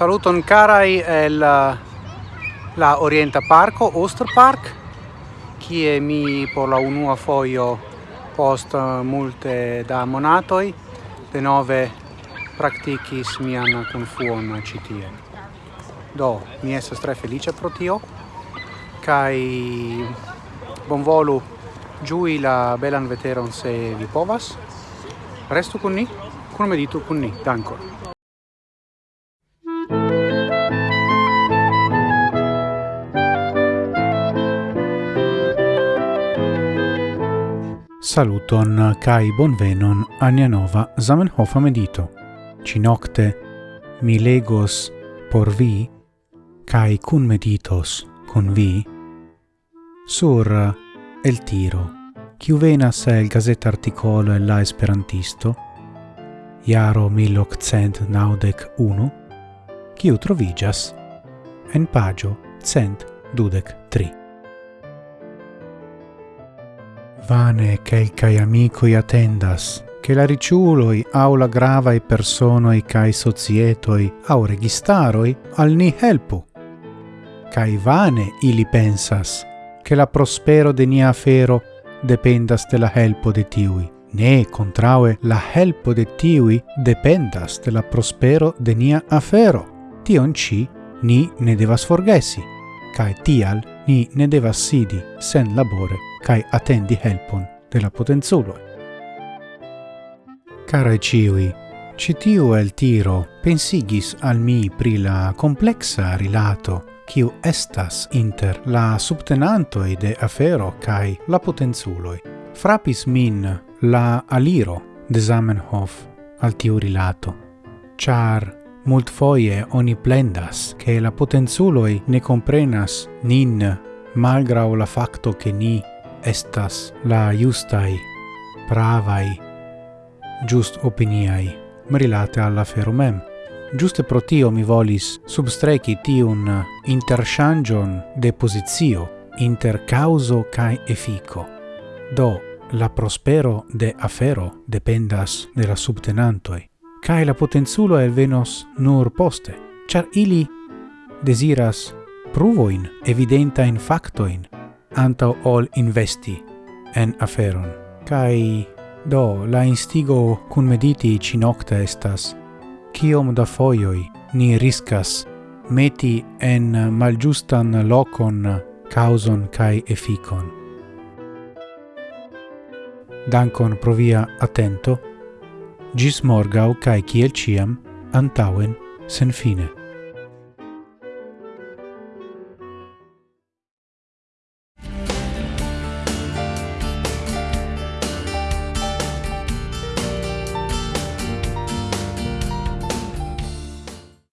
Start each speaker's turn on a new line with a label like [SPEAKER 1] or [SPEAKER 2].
[SPEAKER 1] Saluton carai el eh, la Orienta Parco, Oster Park, kie mi por la unua foio post eh, multe da monatoi de nove practicis mian confuon citie. Do, mi estas tre felice pro tio, kai bonvolu giui la belan veteron se vi povas. Restu con ni, me meditu con ni. Dankon.
[SPEAKER 2] Saluton kai bonvenon ania nova Zamenhof medito. Cinocte mi legos por vi kai kun meditos con vi sur el tiro. Kiu venas el gazeta articolo el la esperantisto Jaro 1891 kiu trovigas en pagio cent dudec tri. Vane quelcae amicoi attendas, che la riciuloi au la gravae personoi cae societoi au registaroi al ni helpu. Cae vane ili pensas, che la prospero de nia afero dependas de la helpo de tiui, ne contraue la helpo de tiui dependas de la prospero de nia afero. Tion ci ni ne devas forgesi, cae tial ni ne devas sidi sen labore kai attendi helpon de la potenzulo. Cara ciui, citiu el tiro pensigis al mi pri la complexa rilato kiu estas inter la subtenantoi de afero cae la potenzuloi. Frapis min la aliro de Zamenhof al tiu rilato, char Multfoie oni plendas che la potenzuloi ne comprenas nin malgrau la facto che ni estas la justai, pravai, giust opiniai, merilate alla ferumem. Giuste pro tio mi volis substreci tiun intershangion de posizio inter causo cae effico. Do, la prospero de afero dependas de la subtenantoi cae la potenzulo elvenos nur poste, char ili desiras pruvoin evidentain factoin antau ol investi en aferon. Kai do la instigo cun mediti ci nocta estas ciom da foioi ni riscas meti en malgiustan locon causon cae efficon. Dankon provia attento gis morgau cae ciel ciam, antauen, sen fine.